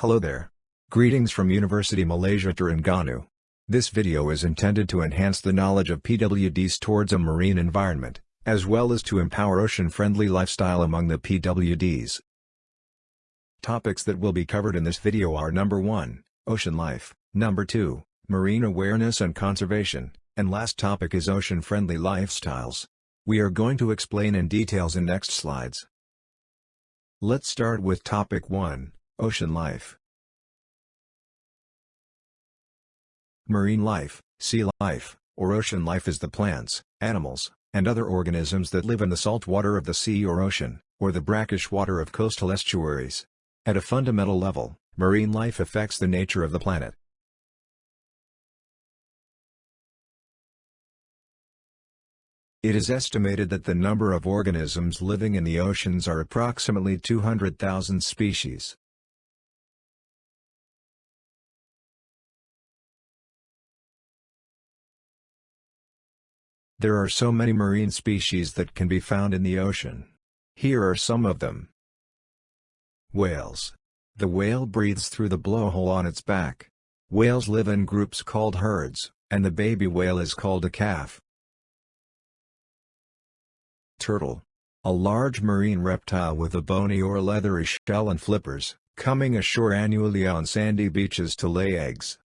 Hello there. Greetings from University Malaysia Terengganu. This video is intended to enhance the knowledge of PWDs towards a marine environment, as well as to empower ocean-friendly lifestyle among the PWDs. Topics that will be covered in this video are number 1, ocean life, number 2, marine awareness and conservation, and last topic is ocean-friendly lifestyles. We are going to explain in details in next slides. Let's start with topic 1, Ocean life Marine life, sea life, or ocean life is the plants, animals, and other organisms that live in the salt water of the sea or ocean, or the brackish water of coastal estuaries. At a fundamental level, marine life affects the nature of the planet. It is estimated that the number of organisms living in the oceans are approximately 200,000 species. There are so many marine species that can be found in the ocean. Here are some of them. Whales. The whale breathes through the blowhole on its back. Whales live in groups called herds, and the baby whale is called a calf. Turtle. A large marine reptile with a bony or leathery shell and flippers, coming ashore annually on sandy beaches to lay eggs.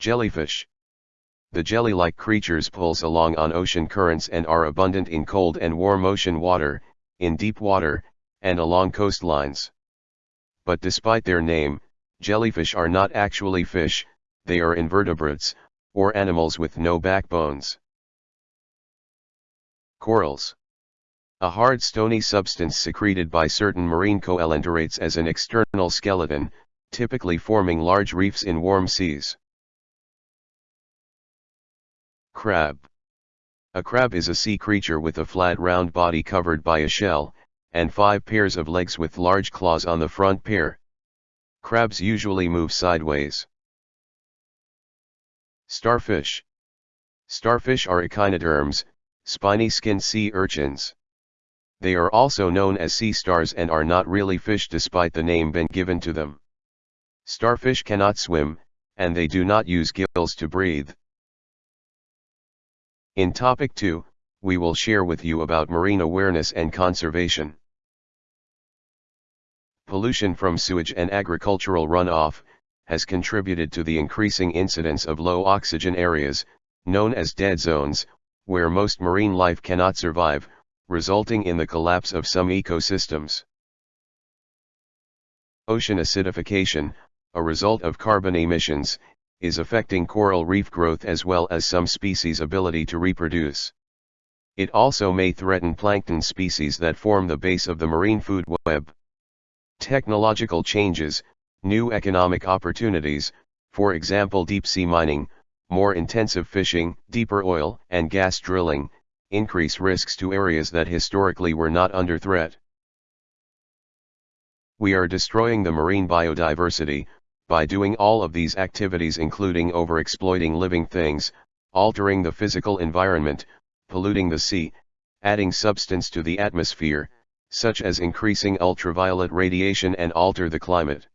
Jellyfish the jelly-like creatures pulse along on ocean currents and are abundant in cold and warm ocean water, in deep water, and along coastlines. But despite their name, jellyfish are not actually fish, they are invertebrates, or animals with no backbones. Corals. A hard stony substance secreted by certain marine coelenterates as an external skeleton, typically forming large reefs in warm seas. Crab. A crab is a sea creature with a flat round body covered by a shell, and five pairs of legs with large claws on the front pair. Crabs usually move sideways. Starfish. Starfish are echinoderms, spiny-skinned sea urchins. They are also known as sea stars and are not really fish despite the name been given to them. Starfish cannot swim, and they do not use gills to breathe. In topic 2, we will share with you about marine awareness and conservation. Pollution from sewage and agricultural runoff, has contributed to the increasing incidence of low oxygen areas, known as dead zones, where most marine life cannot survive, resulting in the collapse of some ecosystems. Ocean acidification, a result of carbon emissions, is affecting coral reef growth as well as some species' ability to reproduce. It also may threaten plankton species that form the base of the marine food web. Technological changes, new economic opportunities, for example deep sea mining, more intensive fishing, deeper oil and gas drilling, increase risks to areas that historically were not under threat. We are destroying the marine biodiversity, by doing all of these activities including overexploiting living things, altering the physical environment, polluting the sea, adding substance to the atmosphere, such as increasing ultraviolet radiation and alter the climate.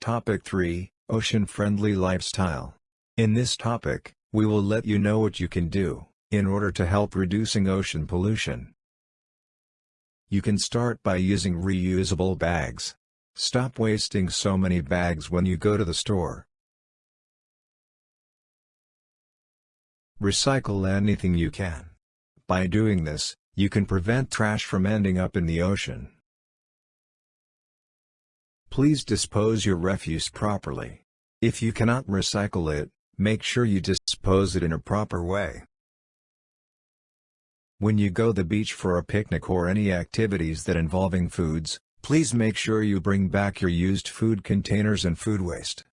Topic 3, Ocean-Friendly Lifestyle. In this topic, we will let you know what you can do, in order to help reducing ocean pollution. You can start by using reusable bags. Stop wasting so many bags when you go to the store. Recycle anything you can. By doing this, you can prevent trash from ending up in the ocean. Please dispose your refuse properly. If you cannot recycle it, make sure you dispose it in a proper way. When you go the beach for a picnic or any activities that involving foods, Please make sure you bring back your used food containers and food waste.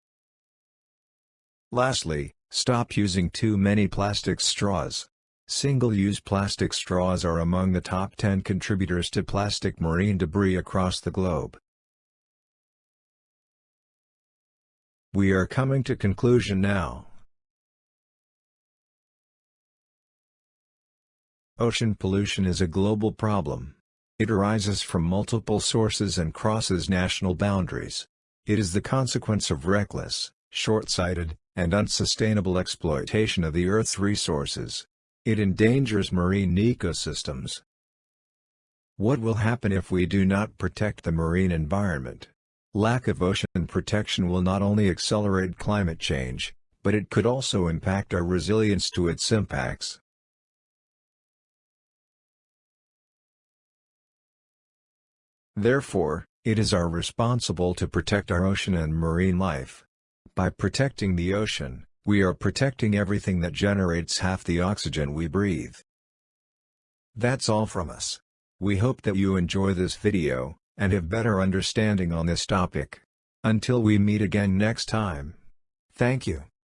Lastly, stop using too many plastic straws. Single-use plastic straws are among the top 10 contributors to plastic marine debris across the globe. We are coming to conclusion now. Ocean pollution is a global problem. It arises from multiple sources and crosses national boundaries. It is the consequence of reckless, short-sighted, and unsustainable exploitation of the Earth's resources. It endangers marine ecosystems. What will happen if we do not protect the marine environment? Lack of ocean protection will not only accelerate climate change, but it could also impact our resilience to its impacts. Therefore, it is our responsible to protect our ocean and marine life. By protecting the ocean, we are protecting everything that generates half the oxygen we breathe. That's all from us. We hope that you enjoy this video, and have better understanding on this topic. Until we meet again next time. Thank you.